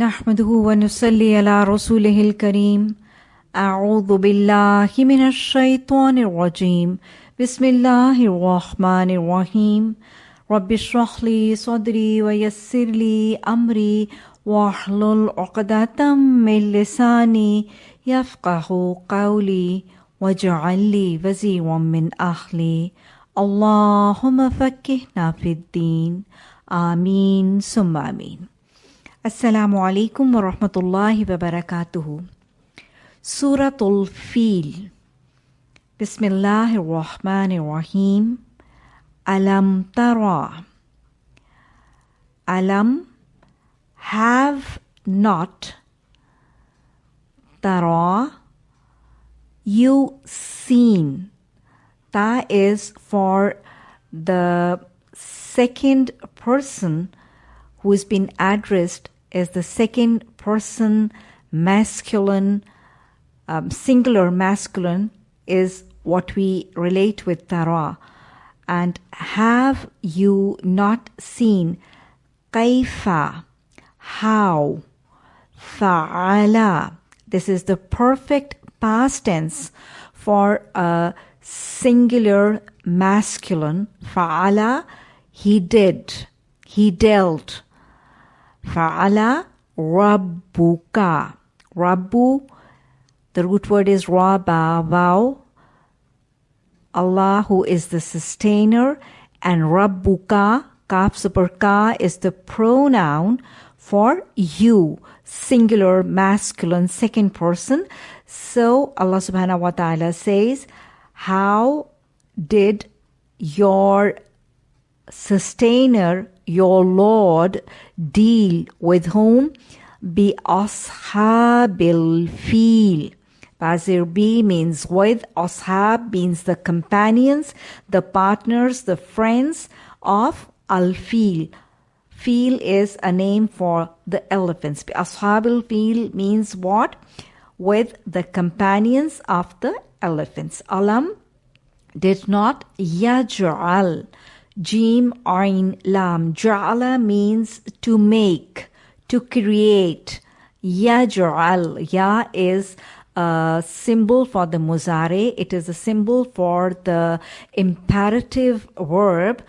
نحمده ونصلي على رسوله الكريم. أعوذ بالله من الشيطان الرجيم. بسم الله الرحمن الرحيم. رب اشرح لي صدري ويسر لي أمري واحلل عقدة من لساني يفقه قولي واجعل لي وزيرا من أهلي. اللهم فكهنا في الدين. آمين. ثم آمين. السلام عليكم ورحمة الله وبركاته. سورة الفيل بسم الله الرحمن الرحيم ألم ترى ألم have not tara you seen ta is for the second person who's been addressed as the second person masculine um, singular masculine is what we relate with tara. And have you not seen kaifa? How? Fa'ala. This is the perfect past tense for a singular masculine. Fa'ala he did. He dealt fa'ala rabbuka. Rabbu the root word is raba wow Allah who is the sustainer. And rabbuka kaf super ka is the pronoun for you singular masculine second person. So Allah subhanahu wa ta'ala says how did your sustainer your lord deal with whom bi ashabil feel Bazir B means with, ashab means the companions, the partners, the friends of al-fil. Fil is a name for the elephants. Ashabil fil means what? With the companions of the elephants. Alam did not yaj'al. Jim Ain Lam. Ja'ala means to make, to create. Yaj'al. Ya is a symbol for the muzare. It is a symbol for the imperative verb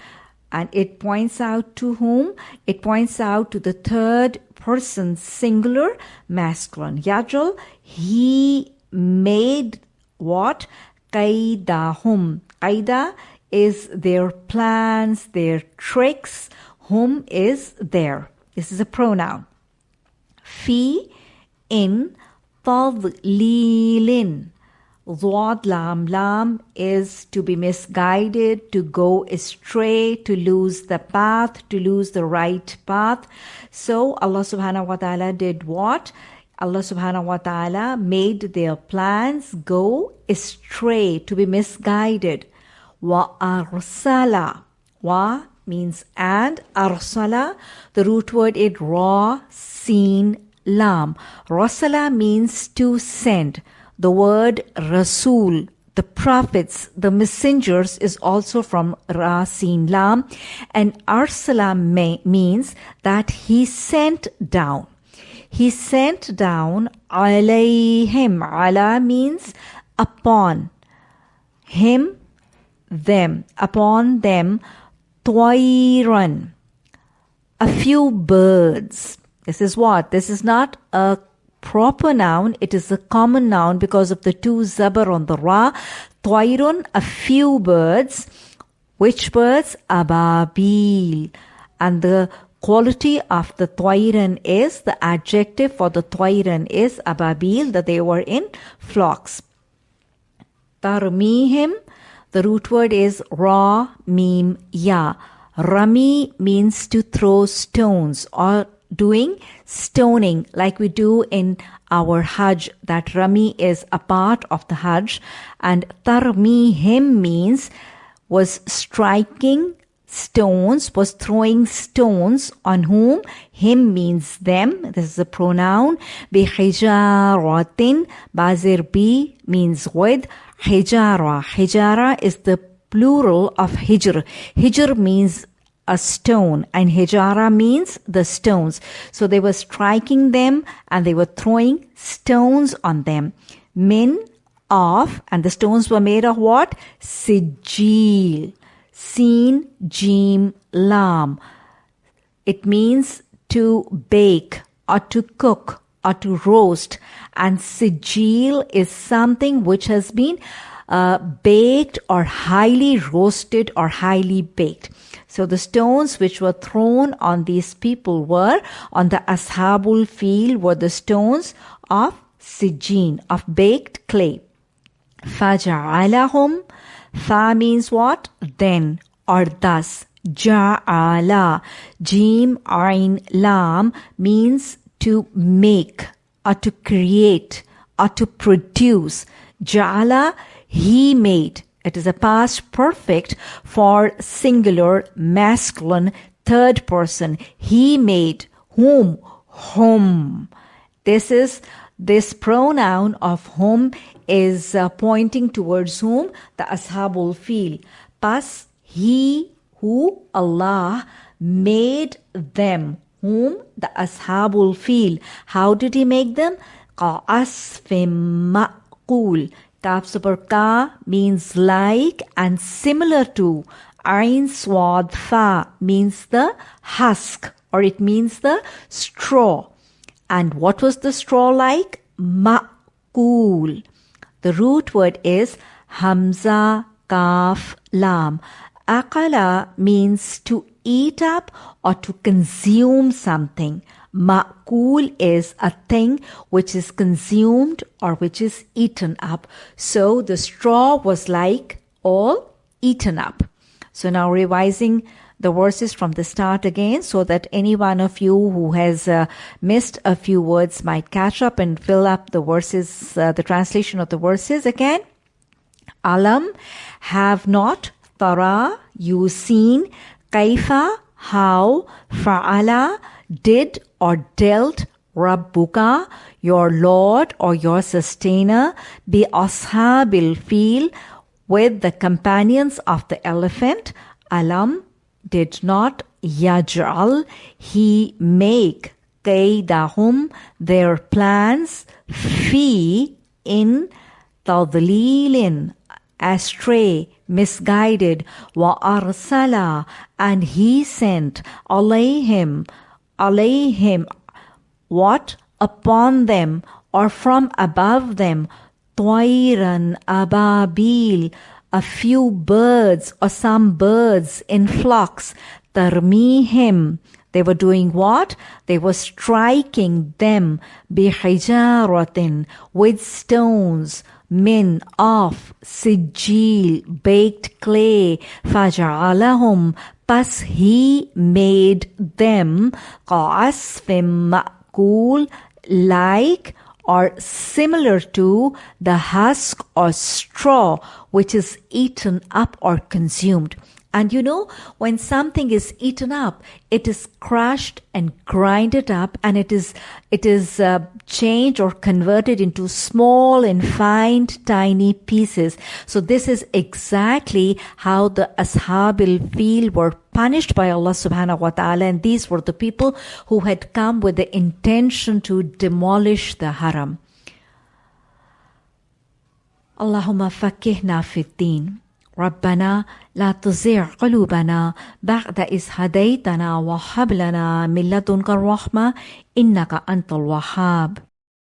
and it points out to whom? It points out to the third person singular masculine. Yajal, he made what? Qaidahum. Qaida is their plans, their tricks. Whom is there? This is a pronoun. Fi in tadlilin. Dwad lam lam is to be misguided, to go astray, to lose the path, to lose the right path. So Allah subhanahu wa ta'ala did what? Allah subhanahu wa ta'ala made their plans go astray, to be misguided. Wa arsala. Wa means and. Arsala, the root word is ra, seen, lam. Rasala means to send. The word Rasul, the prophets, the messengers is also from Rasin Lam and Arsala means that he sent down. He sent down alayhim. Ala means upon him, them, upon them, twa'iran, a few birds. This is what? This is not a proper noun, it is a common noun because of the two zabar on the ra. Twairun, a few birds. Which birds? Ababil. And the quality of the twairan is, the adjective for the twairan is ababil, that they were in flocks. Tarmihim, the root word is ra, mim, ya. Rami means to throw stones or doing stoning like we do in our Hajj. That Rami is a part of the Hajj and Tarmihim means was striking stones, was throwing stones on whom? Him means them. This is a pronoun. Bihijaratin. Bazir bi means with. Hijara. Hijara is the plural of hijr. Hijr means a stone and hijara means the stones. So they were striking them and they were throwing stones on them. men of, and the stones were made of what? Sijil. Seen Jim Lam. It means to bake or to cook or to roast. And Sijil is something which has been uh, baked or highly roasted or highly baked. So the stones which were thrown on these people were on the Ashabul feel were the stones of Sijin, of baked clay. فَجَعَلَهُمْ Fa means what? Then or thus. Ja'ala. Jim Ain Lam means to make or to create or to produce. Ja'ala, he made. It is a past perfect for singular, masculine, third person. He made whom? Whom. This is this pronoun of whom is uh, pointing towards whom the ashabul feel. Pas he who Allah made them whom the ashabul feel. How did he make them? Qa'asfim ma'qul. Kaf means like and similar to. Ain swad fa means the husk or it means the straw. And what was the straw like? Ma'kul. The root word is Hamza Kaf Lam. Akala means to eat up or to consume something. Ma'kul is a thing which is consumed or which is eaten up. So the straw was like all eaten up. So now revising the verses from the start again so that any one of you who has uh, missed a few words might catch up and fill up the verses, uh, the translation of the verses again. Alam, have not, tara, you seen, kaifa, how, fa'ala, did or dealt, Rabbuka, your Lord or your sustainer, be ashabil feel with the companions of the elephant, alam, did not yaj'al, he make kaidahum, their plans, fi, in tadlilin, astray, misguided, wa arsala, and he sent alayhim, alayhim, what? Upon them, or from above them, toiran ababil, a few birds or some birds in flocks. Tarmihim. They were doing what? They were striking them bihijaratin with stones min of sijil baked clay faja'alahum pas he made them qasfim ma'kul like or similar to the husk or straw which is eaten up or consumed. And you know, when something is eaten up, it is crushed and grinded up and it is, it is uh, changed or converted into small and fine tiny pieces. So this is exactly how the Ashabil feel were punished by Allah subhanahu wa ta'ala. And these were the people who had come with the intention to demolish the haram. Allahumma fakihna fiddin. ربنا لا تزغ قلوبنا بعد إذ هديتنا وهب لنا من لدنك الرحمة إنك أنت الوهاب.